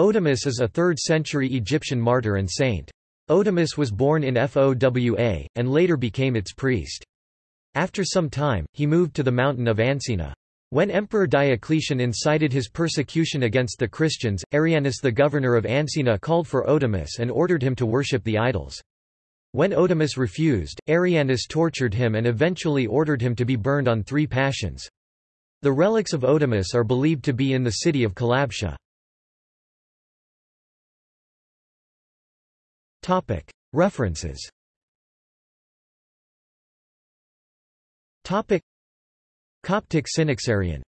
Odamus is a 3rd-century Egyptian martyr and saint. Odamus was born in Fowa, and later became its priest. After some time, he moved to the mountain of Ancina. When Emperor Diocletian incited his persecution against the Christians, Arianus the governor of Ancina called for Odamus and ordered him to worship the idols. When Odamus refused, Arianus tortured him and eventually ordered him to be burned on three passions. The relics of Odamus are believed to be in the city of Kalabsha. References. Coptic Synaxarion